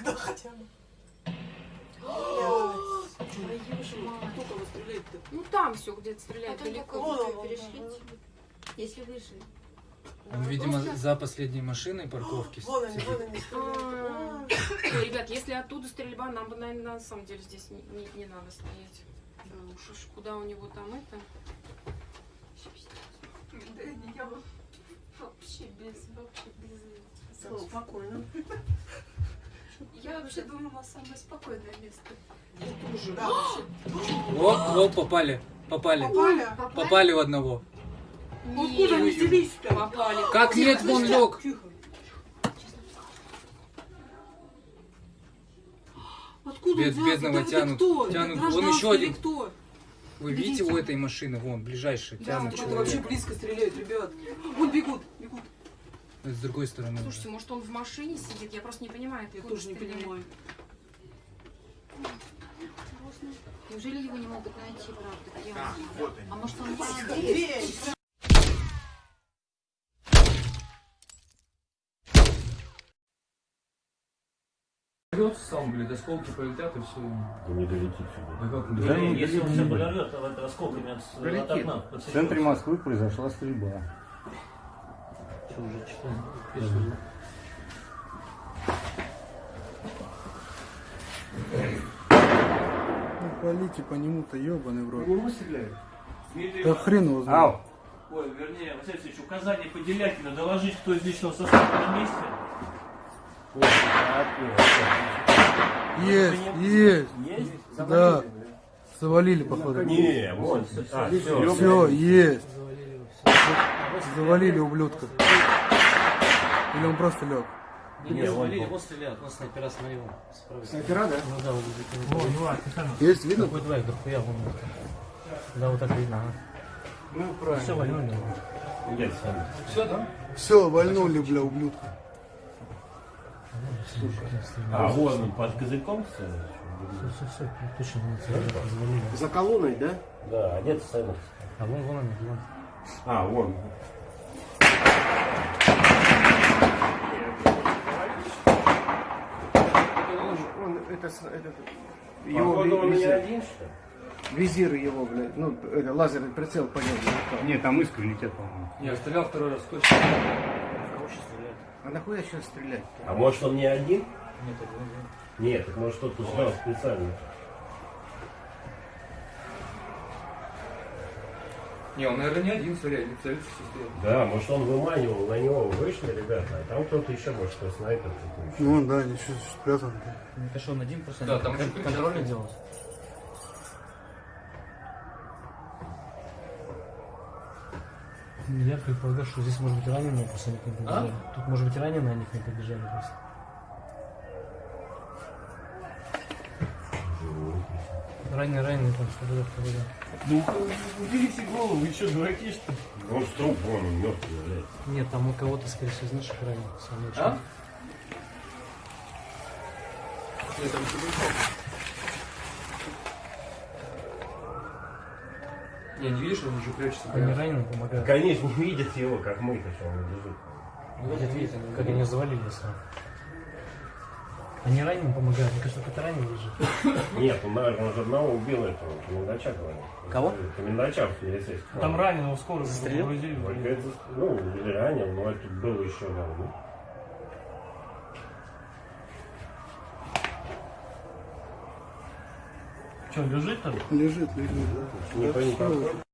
окно хотя бы. Ну там все где стреляют. Далеко перешли. Если вышли. Ну, видимо, за последней машиной парковки. Вон они, вон они Ребят, если оттуда стрельба, нам бы, наверное, на самом деле здесь не надо стоять. Уж куда у него там это? Да я вообще без, вообще без. Спокойно. Я вообще думала, самое спокойное место. Да. О, о, попали, попали. Попали? Попали в одного. Откуда они Нет, взялись-то? попали. Как нет, вон лег. Тихо. Откуда Бед- бедного это тянут, кто? Тянут. Вон еще один. кто? Вы видите у этой машины, вон, ближайший, Да, тянут да, Что-то вообще человека. близко стреляют, ребят. Вон бегут, бегут. С другой стороны. Слушайте, может он в машине сидит? Я просто не понимаю, Я тоже не стреляет. понимаю. Неужели его не могут найти, правда? Где он? А может он здесь? Здесь. Сам, блядь, осколки полетят и все. Он не долетит сюда. Да как Да, не если он все подорвет, то это осколками от, от окна В центре Москвы произошла стрельба. Что уже читаем? Ну, полите по нему-то, ебаный в рот. Стреляют? Да хрен его знает. Ау! Ой, вернее, Василий Алексеевич, указание по Делякину доложить, кто из личного состава на месте. Есть, есть. Есть? Да. Завалили, походу. Не, вот. А, все. Все, есть. Завалили ублюдка. Или он просто лег? Не, Не, завалили, вот стреляют, вот снайпера смотрел. справа. Снайпера, да? Ну да, вот Есть, видно? Какой двоих, дохуя вон. Да, вот так видно. ага. Ну, Все, правильно. вольнули. Нет, сами. Все, да? Все, вальнули, бля, ублюдка. А, вон он под козырьком стоит? Все, все, все, точно. За колонной, да? Да, а нет стоит. А вон, вон они, вон. А, вон. Он, это, этот, Походу, он не один, что ли? визир его, блядь, ну, это, лазерный прицел по нему. Нет, там искры летят, по-моему. Я стрелял второй раз, точно. Кого сейчас стреляют? А нахуя сейчас стрелять? А может он не один? Нет, это не знаю. Нет, так может кто-то ждал специально. Не, он, наверное, не один, они целятся все стоят. Да, может он выманивал, на него вышли, ребята, а там кто-то еще, может, кто снайпер какой-то. Ну да, ничего, спрятан. Это что, он один просто? Да, там еще контрольный кричат. делал? Я предполагаю, что здесь может быть раненые, просто они к ним побежали. Тут может быть и раненые, они к ним побежали просто. Ранее, ранее, там что было, что было. Ну, уберите голову, вы что, дураки, что ли? Он с труп, вон, он мертвый, блядь. Нет, там у кого-то, скорее всего, из наших самое лучшее. А? Нет, там Не, не видишь, он еще прячется. Они прям. раненые помогают. Конечно, не видят его, как мы-то, что он лежит. Видят, видят, как они завалили сразу. Они раненым помогают. Мне кажется, кто-то раненый лежит. Нет, он, наверное, уже одного убил этого комендача, говорит. Кого? Комендача в милицейском. Там раненого скоро Застрелил? это, ну, или ранен, но это было еще, да, ну. Что, лежит там? Лежит, лежит, да. Никто не.